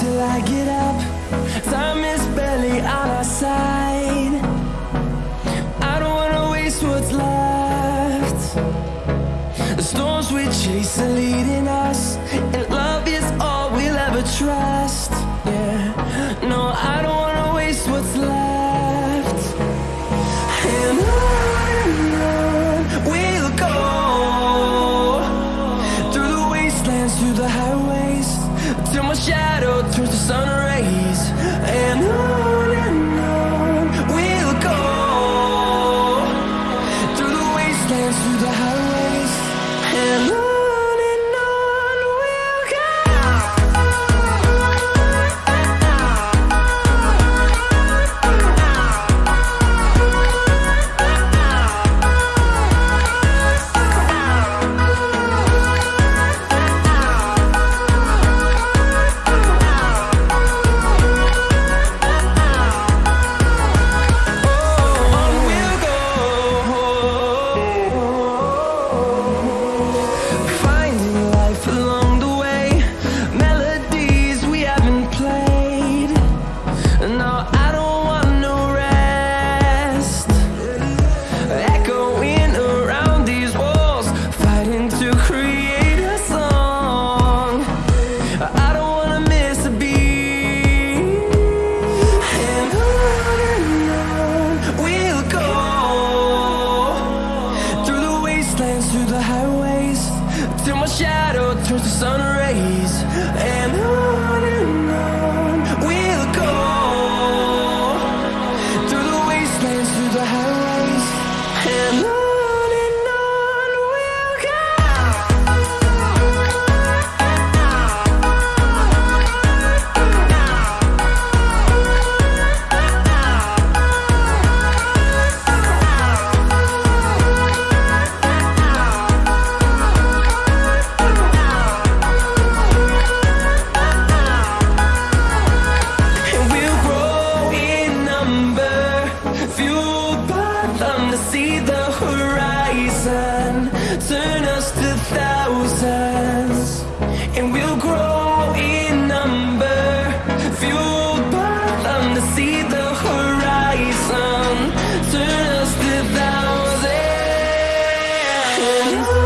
till I get up. Time is barely on our side. I don't wanna waste what's left. The storms we chase are leading us And love is all we'll ever try. To the highways Till my shadow turns to sun rays. And I the sun rays and on and on. to see the horizon turn us to thousands and we'll grow in number by to see the horizon turn us to thousands.